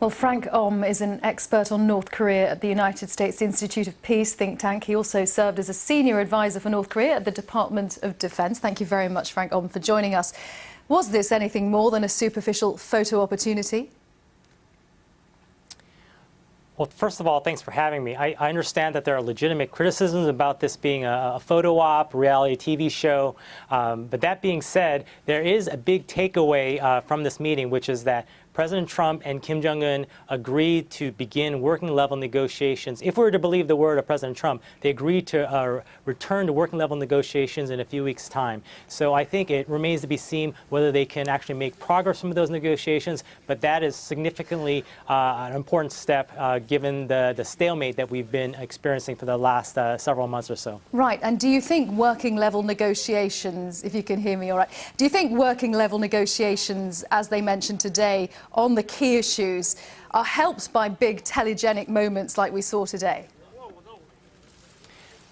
Well, Frank Aum is an expert on North Korea at the United States Institute of Peace think tank. He also served as a senior advisor for North Korea at the Department of Defense. Thank you very much, Frank Aum, for joining us. Was this anything more than a superficial photo opportunity? Well, first of all, thanks for having me. I, I understand that there are legitimate criticisms about this being a, a photo op, reality TV show. Um, but that being said, there is a big takeaway uh, from this meeting, which is that President Trump and Kim Jong-un agreed to begin working level negotiations. If we were to believe the word of President Trump, they agreed to uh, return to working level negotiations in a few weeks' time. So I think it remains to be seen whether they can actually make progress from those negotiations, but that is significantly uh, an important step uh, given the, the stalemate that we've been experiencing for the last uh, several months or so. Right, and do you think working level negotiations, if you can hear me all right, do you think working level negotiations, as they mentioned today, on the key issues are helped by big telegenic moments like we saw today?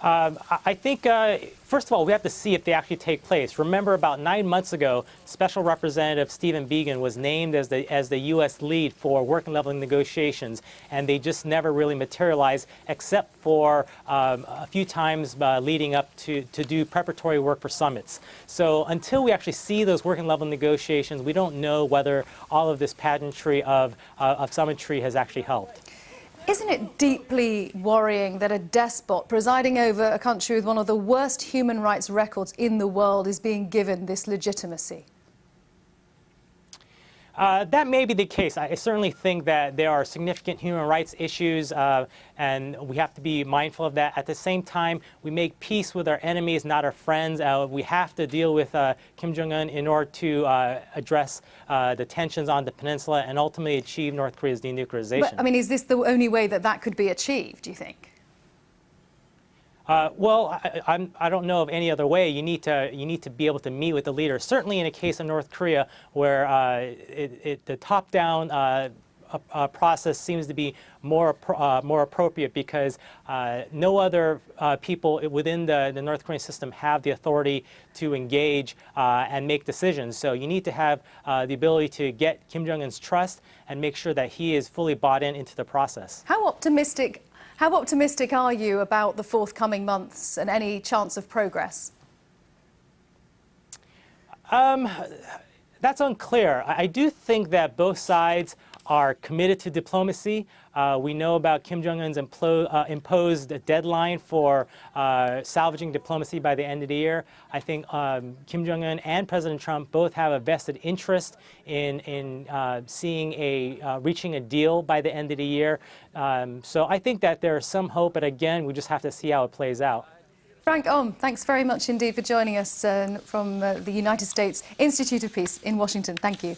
Um, I think, uh, first of all, we have to see if they actually take place. Remember, about nine months ago, Special Representative Stephen Biegun was named as the, as the U.S. lead for working level negotiations, and they just never really materialized except for um, a few times uh, leading up to, to do preparatory work for summits. So until we actually see those working level negotiations, we don't know whether all of this pageantry of, uh, of summitry has actually helped. Isn't it deeply worrying that a despot presiding over a country with one of the worst human rights records in the world is being given this legitimacy? Uh, that may be the case. I certainly think that there are significant human rights issues, uh, and we have to be mindful of that. At the same time, we make peace with our enemies, not our friends. Uh, we have to deal with uh, Kim Jong-un in order to uh, address uh, the tensions on the peninsula and ultimately achieve North Korea's denuclearization. But, I mean, is this the only way that that could be achieved, do you think? Uh, well, I, I'm, I do not know of any other way. You need to you need to be able to meet with the leaders. Certainly, in a case of North Korea, where uh, it, it, the top-down uh, process seems to be more uh, more appropriate because uh, no other uh, people within the, the North Korean system have the authority to engage and make decisions. So you need to have the ability to get Kim Jong Un's trust and make sure that he is fully bought in into the process. How optimistic how optimistic are you about the forthcoming months and any chance of progress? Um, that's unclear. I do think that both sides are committed to diplomacy. Uh, we know about Kim Jong-un's uh, imposed deadline for uh, salvaging diplomacy by the end of the year. I think um, Kim Jong-un and President Trump both have a vested interest in, in uh, seeing a, uh, reaching a deal by the end of the year. Um, so I think that there is some hope, but again, we just have to see how it plays out. Frank Aum, thanks very much indeed for joining us uh, from the United States Institute of Peace in Washington. Thank you.